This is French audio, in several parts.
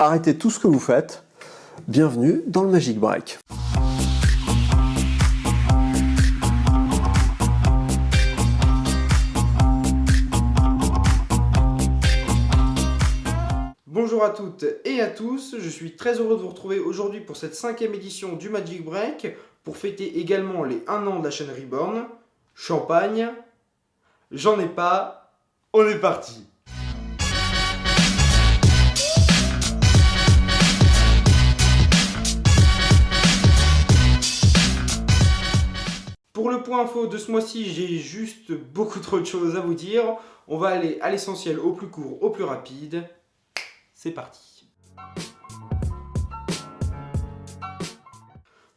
Arrêtez tout ce que vous faites. Bienvenue dans le Magic Break. Bonjour à toutes et à tous, je suis très heureux de vous retrouver aujourd'hui pour cette cinquième édition du Magic Break, pour fêter également les 1 an de la chaîne Reborn. Champagne, j'en ai pas, on est parti Pour le point info de ce mois-ci, j'ai juste beaucoup trop de choses à vous dire. On va aller à l'essentiel, au plus court, au plus rapide. C'est parti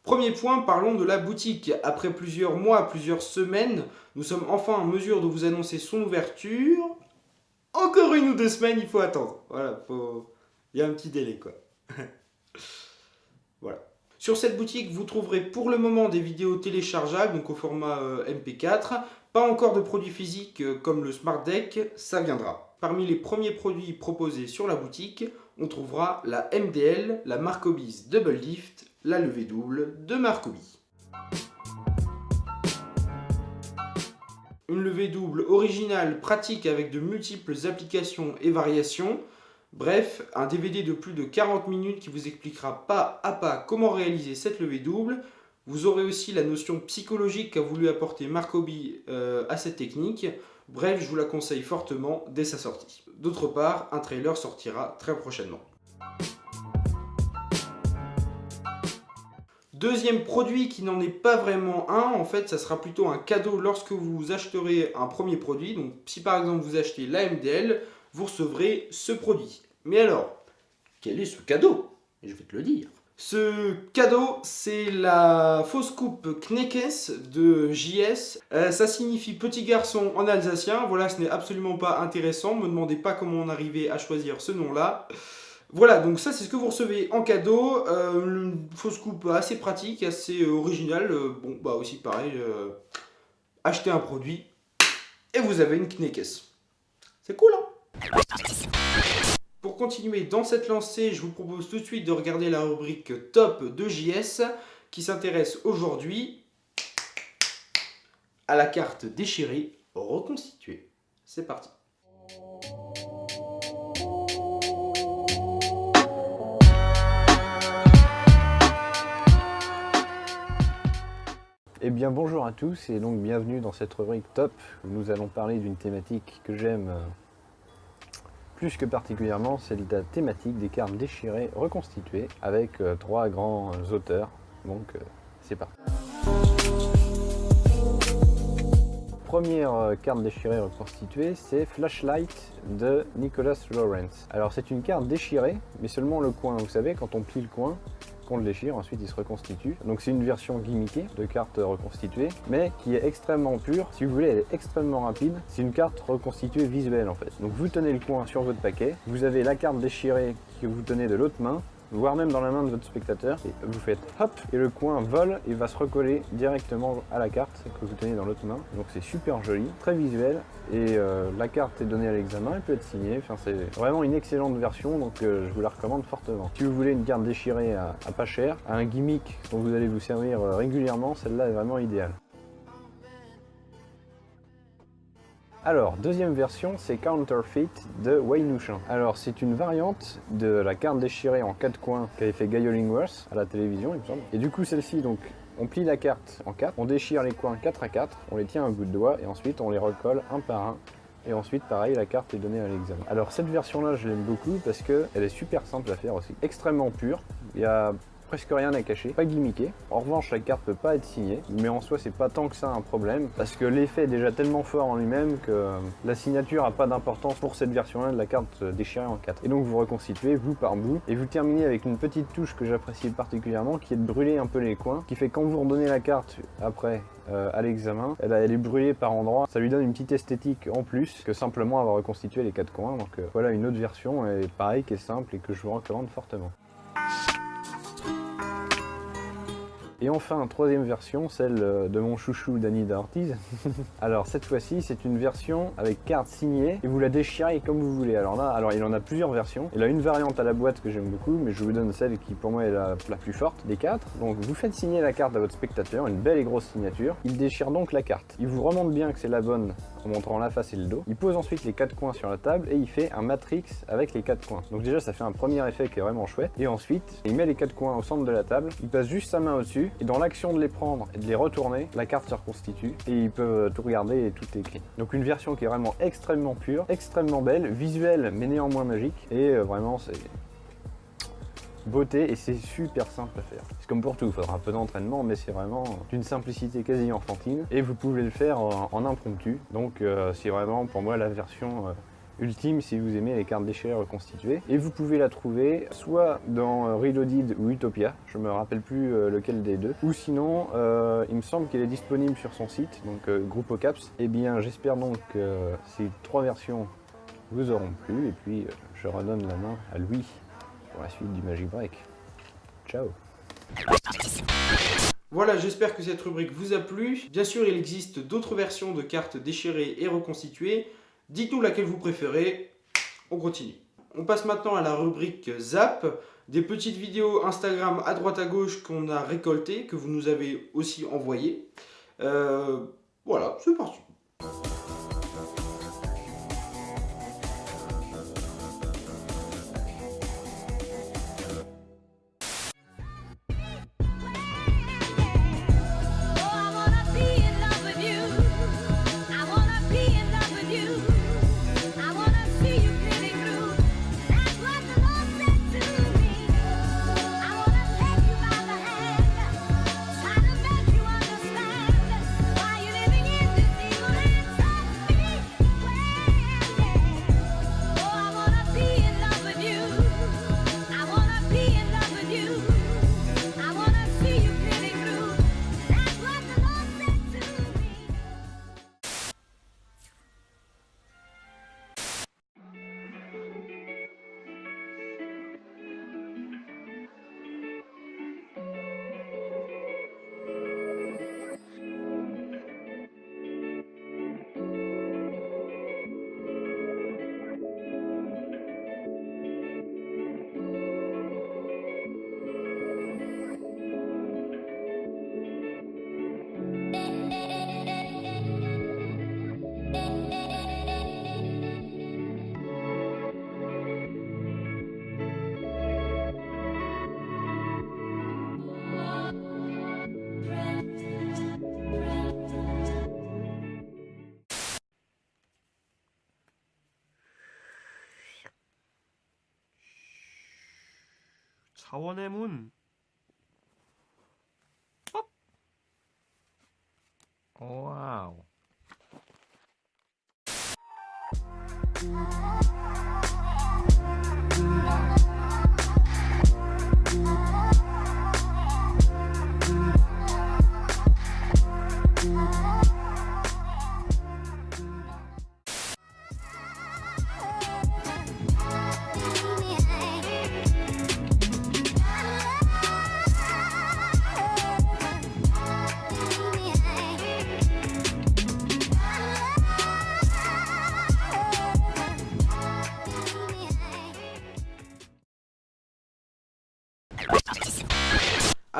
Premier point, parlons de la boutique. Après plusieurs mois, plusieurs semaines, nous sommes enfin en mesure de vous annoncer son ouverture. Encore une ou deux semaines, il faut attendre. Voilà, il y a un petit délai quoi. Sur cette boutique, vous trouverez pour le moment des vidéos téléchargeables, donc au format euh, MP4. Pas encore de produits physiques euh, comme le Smart Deck, ça viendra. Parmi les premiers produits proposés sur la boutique, on trouvera la MDL, la Marcobis Double Lift, la levée double de Marcobi. Une levée double originale, pratique avec de multiples applications et variations. Bref, un DVD de plus de 40 minutes qui vous expliquera pas à pas comment réaliser cette levée double. Vous aurez aussi la notion psychologique qu'a voulu apporter Marcobi euh, à cette technique. Bref, je vous la conseille fortement dès sa sortie. D'autre part, un trailer sortira très prochainement. Deuxième produit qui n'en est pas vraiment un, en fait ça sera plutôt un cadeau lorsque vous acheterez un premier produit. Donc si par exemple vous achetez l'AMDL, vous recevrez ce produit. Mais alors, quel est ce cadeau? Je vais te le dire. Ce cadeau, c'est la fausse coupe Kneckes de JS. Euh, ça signifie petit garçon en alsacien. Voilà, ce n'est absolument pas intéressant. Ne me demandez pas comment on arrivait à choisir ce nom-là. Voilà, donc ça c'est ce que vous recevez en cadeau, euh, une fausse coupe assez pratique, assez euh, originale, bon bah aussi pareil, achetez un produit et vous avez une Kneckes. C'est cool hein? Pour continuer dans cette lancée, je vous propose tout de suite de regarder la rubrique top de JS qui s'intéresse aujourd'hui à la carte déchirée reconstituée. C'est parti Eh bien bonjour à tous et donc bienvenue dans cette rubrique top où nous allons parler d'une thématique que j'aime plus que particulièrement, c'est la thématique des cartes déchirées reconstituées avec euh, trois grands auteurs, donc euh, c'est parti. Première carte déchirée reconstituée, c'est Flashlight de Nicholas Lawrence. Alors c'est une carte déchirée, mais seulement le coin, vous savez quand on plie le coin, qu'on le déchire, ensuite il se reconstitue. Donc c'est une version gimmickée de carte reconstituée, mais qui est extrêmement pure. Si vous voulez, elle est extrêmement rapide. C'est une carte reconstituée visuelle en fait. Donc vous tenez le coin sur votre paquet, vous avez la carte déchirée que vous tenez de l'autre main, voire même dans la main de votre spectateur. Et vous faites hop, et le coin vole et va se recoller directement à la carte que vous tenez dans l'autre main. Donc c'est super joli, très visuel, et euh, la carte est donnée à l'examen, elle peut être signée. Enfin, c'est vraiment une excellente version, donc euh, je vous la recommande fortement. Si vous voulez une carte déchirée à, pas cher, à un gimmick dont vous allez vous servir euh, régulièrement, celle-là est vraiment idéale. Alors, deuxième version, c'est Counterfeit de Wayne Alors, c'est une variante de la carte déchirée en quatre coins qu'avait fait Guy Hollingworth à la télévision, il me semble. Et du coup, celle-ci, donc, on plie la carte en quatre, on déchire les coins 4 à 4, on les tient à bout de doigt et ensuite on les recolle un par un. Et ensuite, pareil, la carte est donnée à l'examen. Alors cette version-là, je l'aime beaucoup parce qu'elle est super simple à faire aussi. Extrêmement pure. Il y a presque rien à cacher, pas gimmické. En revanche, la carte peut pas être signée, mais en soi, c'est pas tant que ça un problème, parce que l'effet est déjà tellement fort en lui-même que la signature a pas d'importance pour cette version-là de la carte déchirée en 4. Et donc vous reconstituez bout par bout, et vous terminez avec une petite touche que j'apprécie particulièrement, qui est de brûler un peu les coins, qui fait quand vous redonnez la carte après euh, à l'examen, elle, elle, est brûlée par endroits, ça lui donne une petite esthétique en plus que simplement avoir reconstitué les quatre coins, donc euh, voilà une autre version, et pareil, qui est simple et que je vous recommande fortement. Et enfin, troisième version, celle euh, de mon chouchou Danny Ortiz. alors cette fois-ci, c'est une version avec carte signée et vous la déchirez comme vous voulez. Alors là, alors il en a plusieurs versions. Il a une variante à la boîte que j'aime beaucoup, mais je vous donne celle qui pour moi est la plus forte des quatre. Donc vous faites signer la carte à votre spectateur, une belle et grosse signature. Il déchire donc la carte. Il vous remonte bien que c'est la bonne en montrant la face et le dos. Il pose ensuite les quatre coins sur la table et il fait un matrix avec les quatre coins. Donc déjà ça fait un premier effet qui est vraiment chouette. Et ensuite, il met les quatre coins au centre de la table, il passe juste sa main au-dessus et dans l'action de les prendre et de les retourner, la carte se reconstitue et il peut tout regarder et tout est écrit. Donc une version qui est vraiment extrêmement pure, extrêmement belle, visuelle mais néanmoins magique et euh, vraiment c'est beauté et c'est super simple à faire. C'est comme pour tout, il faudra un peu d'entraînement mais c'est vraiment d'une simplicité quasi enfantine et vous pouvez le faire en, en impromptu. Donc euh, c'est vraiment pour moi la version euh, ultime si vous aimez les cartes déchirées reconstituées. Et vous pouvez la trouver soit dans euh, Reloaded ou Utopia, je me rappelle plus euh, lequel des deux, ou sinon euh, il me semble qu'elle est disponible sur son site, donc euh, Groupe Caps. Et bien j'espère donc que ces trois versions vous auront plu et puis je redonne la main à Louis pour la suite du Magic Break. Ciao Voilà, j'espère que cette rubrique vous a plu. Bien sûr, il existe d'autres versions de cartes déchirées et reconstituées. Dites-nous laquelle vous préférez. On continue. On passe maintenant à la rubrique Zap, des petites vidéos Instagram à droite à gauche qu'on a récoltées, que vous nous avez aussi envoyées. Euh, voilà, c'est parti. 자원의 문.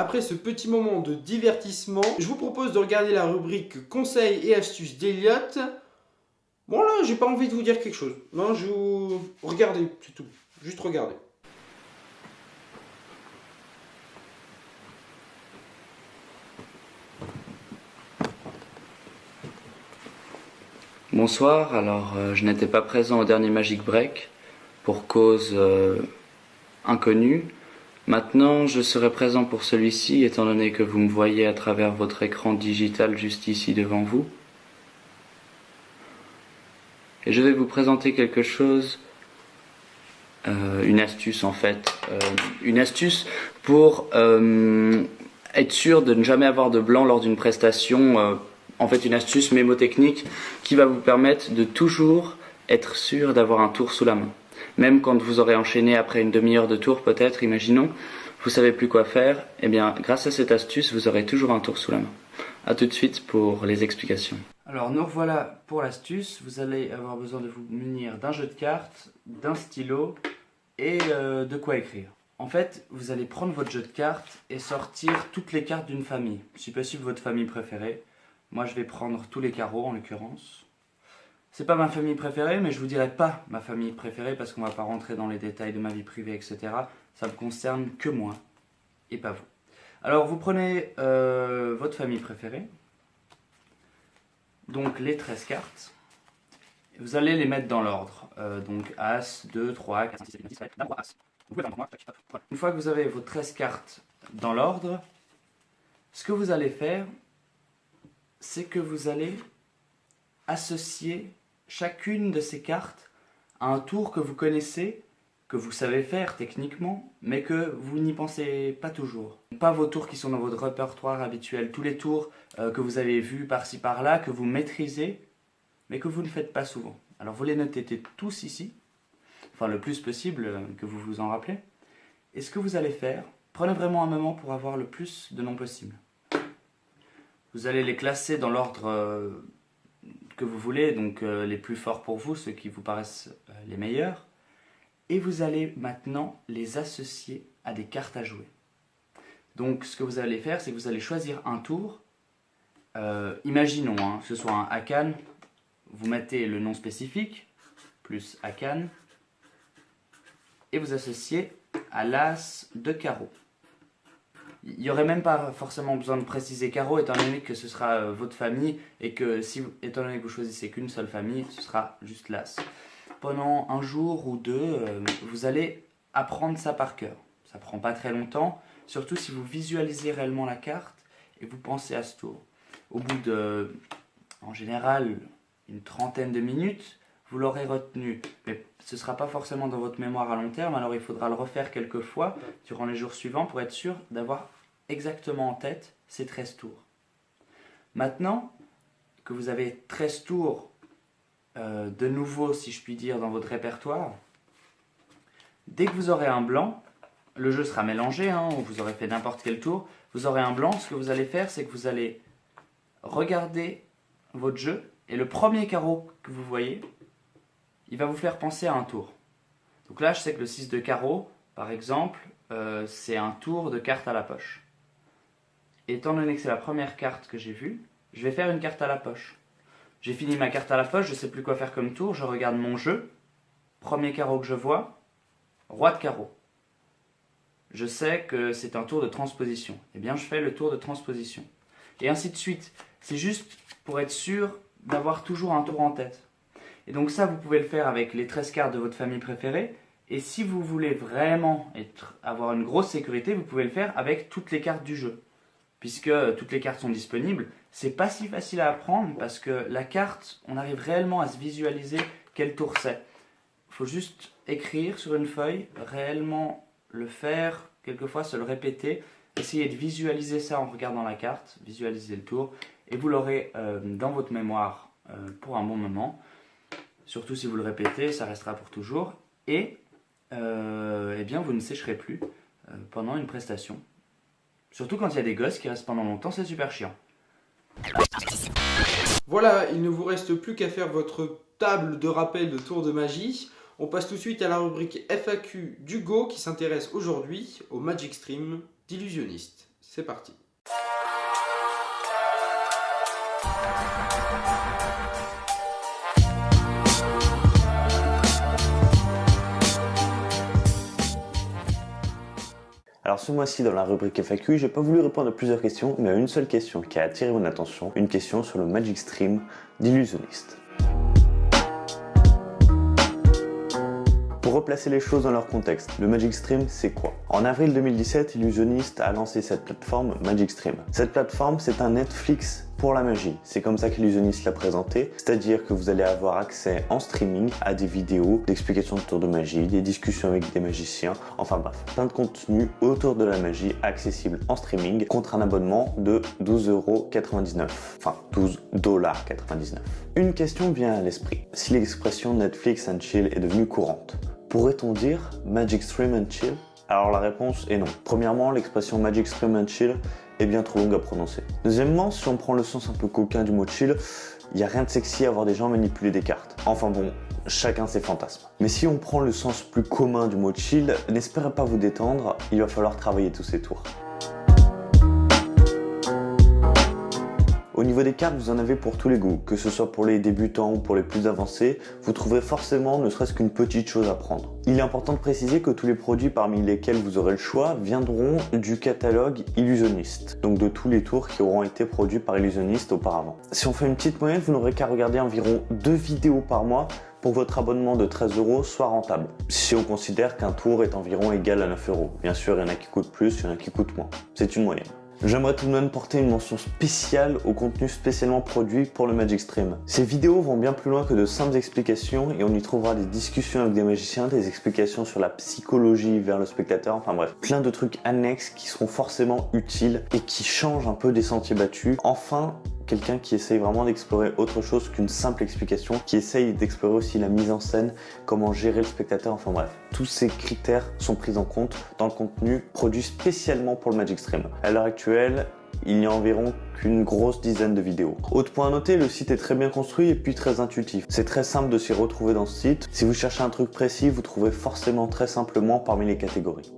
Après ce petit moment de divertissement, je vous propose de regarder la rubrique conseils et astuces d'Eliott. Bon là, j'ai pas envie de vous dire quelque chose. Non, je vous... Regardez, c'est tout. Juste regardez. Bonsoir, alors euh, je n'étais pas présent au dernier Magic Break pour cause euh, inconnue. Maintenant, je serai présent pour celui-ci étant donné que vous me voyez à travers votre écran digital juste ici devant vous. Et je vais vous présenter quelque chose, euh, une astuce en fait, euh, une astuce pour euh, être sûr de ne jamais avoir de blanc lors d'une prestation. en fait, une astuce mémotechnique qui va vous permettre de toujours être sûr d'avoir un tour sous la main. Même quand vous aurez enchaîné après une demi-heure de tour, peut-être, imaginons, vous savez plus quoi faire, eh bien grâce à cette astuce, vous aurez toujours un tour sous la main. A tout de suite pour les explications. Alors nous revoilà pour l'astuce, vous allez avoir besoin de vous munir d'un jeu de cartes, d'un stylo et euh, de quoi écrire. En fait, vous allez prendre votre jeu de cartes et sortir toutes les cartes d'une famille, si possible votre famille préférée. Moi je vais prendre tous les carreaux en l'occurrence. C'est pas ma famille préférée, mais je vous dirai pas ma famille préférée parce qu'on va pas rentrer dans les détails de ma vie privée, etc. Ça me concerne que moi et pas vous. Alors vous prenez euh, votre famille préférée, donc les 13 cartes. Vous allez les mettre dans l'ordre. Euh, donc As, 2, 3, 4, 5, 6, 7, 8, 9, 10, 11, d'abord As. Une fois que vous avez vos 13 cartes dans l'ordre, ce que vous allez faire, c'est que vous allez associer chacune de ces cartes à un tour que vous connaissez, que vous savez faire techniquement, mais que vous n'y pensez pas toujours. Pas vos tours qui sont dans votre répertoire habituel, tous les tours euh, que vous avez vus par-ci par-là, que vous maîtrisez, mais que vous ne faites pas souvent. Alors vous les notez tous ici, enfin le plus possible euh, que vous vous en rappelez. Et ce que vous allez faire, prenez vraiment un moment pour avoir le plus de noms possible. Vous allez les classer dans l'ordre euh, que vous voulez, donc euh, les plus forts pour vous, ceux qui vous paraissent euh, les meilleurs. Et vous allez maintenant les associer à des cartes à jouer. Donc ce que vous allez faire, c'est que vous allez choisir un tour. Euh, imaginons hein, que ce soit un Akan, vous mettez le nom spécifique, plus Akan, et vous associez à l'As de carreau. Il n'y aurait même pas forcément besoin de préciser carreau, étant donné que ce sera euh, votre famille, et que si, étant donné que vous choisissez qu'une seule famille, ce sera juste l'As. Pendant un jour ou deux, euh, vous allez apprendre ça par cœur. Ça prend pas très longtemps, surtout si vous visualisez réellement la carte et vous pensez à ce tour. Au bout de, en général, une trentaine de minutes, vous l'aurez retenu. Mais ce ne sera pas forcément dans votre mémoire à long terme, alors il faudra le refaire quelques fois durant les jours suivants pour être sûr d'avoir exactement en tête ces 13 tours. Maintenant que vous avez 13 tours euh, de nouveau, si je puis dire, dans votre répertoire, dès que vous aurez un blanc, le jeu sera mélangé, hein, ou vous aurez fait n'importe quel tour, vous aurez un blanc, ce que vous allez faire, c'est que vous allez regarder votre jeu, et le premier carreau que vous voyez, il va vous faire penser à un tour. Donc là, je sais que le 6 de carreau, par exemple, euh, c'est un tour de carte à la poche. Étant donné que c'est la première carte que j'ai vue, je vais faire une carte à la poche. J'ai fini ma carte à la poche, je sais plus quoi faire comme tour, je regarde mon jeu. Premier carreau que je vois, roi de carreau. Je sais que c'est un tour de transposition. Eh bien, je fais le tour de transposition. Et ainsi de suite. C'est juste pour être sûr d'avoir toujours un tour en tête. Et donc ça, vous pouvez le faire avec les 13 cartes de votre famille préférée. Et si vous voulez vraiment avoir une grosse sécurité, vous pouvez le faire avec toutes les cartes du jeu. Puisque toutes les cartes sont disponibles, c'est pas si facile à apprendre parce que la carte, on arrive réellement à se visualiser quel tour c'est. Il faut juste écrire sur une feuille, réellement le faire, quelquefois se le répéter, essayer de visualiser ça en regardant la carte, visualiser le tour, et vous l'aurez euh, dans votre mémoire euh, pour un bon moment. Surtout si vous le répétez, ça restera pour toujours. Et euh, eh bien, vous ne sécherez plus pendant une prestation. Surtout quand il y a des gosses qui restent pendant longtemps, c'est super chiant. Voilà, il ne vous reste plus qu'à faire votre table de rappel de tour de magie. On passe tout de suite à la rubrique FAQ d'Hugo qui s'intéresse aujourd'hui au Magic Stream d'illusionniste. C'est parti. Alors ce mois-ci dans la rubrique FAQ, j'ai pas voulu répondre à plusieurs questions, mais à une seule question qui a attiré mon attention, une question sur le Magic Stream d'illusionniste. Replacer les choses dans leur contexte, le Magic Stream, c'est quoi? En avril 2017, Illusionist a lancé cette plateforme Magic Stream. Cette plateforme, c'est un Netflix pour la magie. C'est comme ça qu'Illusionist l'a présenté, c'est-à-dire que vous allez avoir accès en streaming à des vidéos d'explications de tours de magie, des discussions avec des magiciens, enfin bref, plein de contenu autour de la magie accessible en streaming contre un abonnement de 12,99€. Enfin, 12,99$. Une question vient à l'esprit. Si l'expression Netflix and chill est devenue courante, pourrait-on dire Magic Stream and chill? Alors la réponse est non. Premièrement, l'expression Magic Stream and Chill est bien trop longue à prononcer. Deuxièmement, si on prend le sens un peu coquin du mot chill, il n'y a rien de sexy à voir des gens manipuler des cartes. Enfin bon, chacun ses fantasmes. Mais si on prend le sens plus commun du mot chill, n'espérez pas vous détendre, il va falloir travailler tous ces tours. Au niveau des cartes, vous en avez pour tous les goûts, que ce soit pour les débutants ou pour les plus avancés, vous trouverez forcément ne serait-ce qu'une petite chose à prendre. Il est important de préciser que tous les produits parmi lesquels vous aurez le choix viendront du catalogue Illusionniste, donc de tous les tours qui auront été produits par Illusionniste auparavant. Si on fait une petite moyenne, vous n'aurez qu'à regarder environ deux vidéos par mois pour votre abonnement de 13 euros soit rentable. Si on considère qu'un tour est environ égal à 9 euros. Bien sûr, il y en a qui coûtent plus, il y en a qui coûtent moins. C'est une moyenne. J'aimerais tout de même porter une mention spéciale au contenu spécialement produit pour le Magic Stream. Ces vidéos vont bien plus loin que de simples explications et on y trouvera des discussions avec des magiciens, des explications sur la psychologie vers le spectateur, enfin bref, plein de trucs annexes qui seront forcément utiles et qui changent un peu des sentiers battus. Enfin, quelqu'un qui essaye vraiment d'explorer autre chose qu'une simple explication, qui essaye d'explorer aussi la mise en scène, comment gérer le spectateur, enfin bref. Tous ces critères sont pris en compte dans le contenu produit spécialement pour le Magic Stream. À l'heure actuelle, il n'y a environ qu'une grosse dizaine de vidéos. Autre point à noter, le site est très bien construit et puis très intuitif. C'est très simple de s'y retrouver dans ce site. Si vous cherchez un truc précis, vous trouvez forcément très simplement parmi les catégories.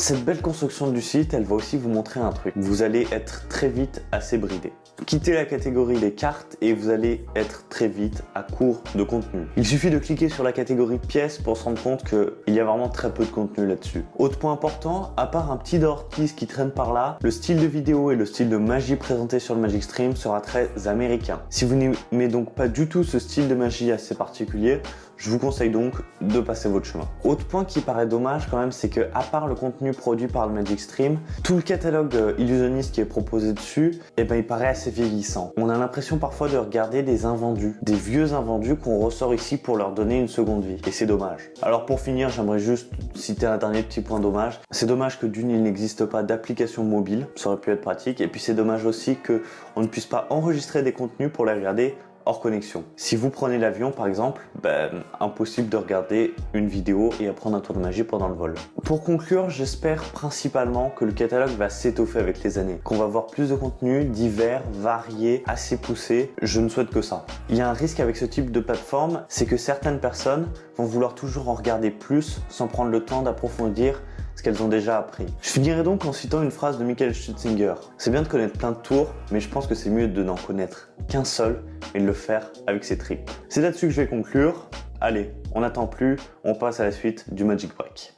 Cette belle construction du site, elle va aussi vous montrer un truc. Vous allez être très vite assez bridé. Quittez la catégorie des cartes et vous allez être très vite à court de contenu. Il suffit de cliquer sur la catégorie pièces pour se rendre compte qu'il y a vraiment très peu de contenu là-dessus. Autre point important, à part un petit Dortis qui traîne par là, le style de vidéo et le style de magie présenté sur le Magic Stream sera très américain. Si vous n'aimez donc pas du tout ce style de magie assez particulier, je vous conseille donc de passer votre chemin. Autre point qui paraît dommage quand même, c'est que à part le contenu produit par le Magic Stream, tout le catalogue euh, illusionniste qui est proposé dessus, eh ben il paraît assez vieillissant. On a l'impression parfois de regarder des invendus, des vieux invendus qu'on ressort ici pour leur donner une seconde vie. Et c'est dommage. Alors pour finir, j'aimerais juste citer un dernier petit point dommage. C'est dommage que d'une, il n'existe pas d'application mobile, ça aurait pu être pratique. Et puis c'est dommage aussi que on ne puisse pas enregistrer des contenus pour les regarder hors connexion. Si vous prenez l'avion par exemple, ben, impossible de regarder une vidéo et apprendre un tour de magie pendant le vol. Pour conclure, j'espère principalement que le catalogue va s'étoffer avec les années, qu'on va voir plus de contenu divers, variés, assez poussés. Je ne souhaite que ça. Il y a un risque avec ce type de plateforme, c'est que certaines personnes vont vouloir toujours en regarder plus sans prendre le temps d'approfondir ce qu'elles ont déjà appris. Je finirai donc en citant une phrase de Michael Stutzinger. C'est bien de connaître plein de tours, mais je pense que c'est mieux de n'en connaître qu'un seul et de le faire avec ses tripes. C'est là-dessus que je vais conclure. Allez, on n'attend plus, on passe à la suite du Magic Break.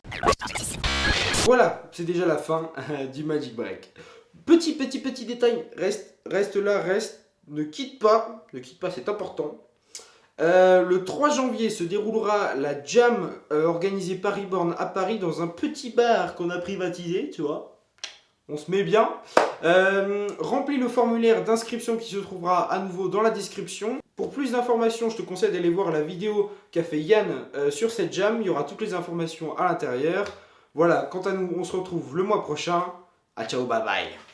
Voilà, c'est déjà la fin du Magic Break. Petit, petit, petit détail, reste, reste là, reste, ne quitte pas, ne quitte pas, c'est important. Euh, le 3 janvier se déroulera la jam euh, organisée par Reborn à Paris dans un petit bar qu'on a privatisé, tu vois. On se met bien. Euh, remplis le formulaire d'inscription qui se trouvera à nouveau dans la description. Pour plus d'informations, je te conseille d'aller voir la vidéo qu'a fait Yann sur cette jam. Il y aura toutes les informations à l'intérieur. Voilà, quant à nous, on se retrouve le mois prochain. A ciao, bye bye.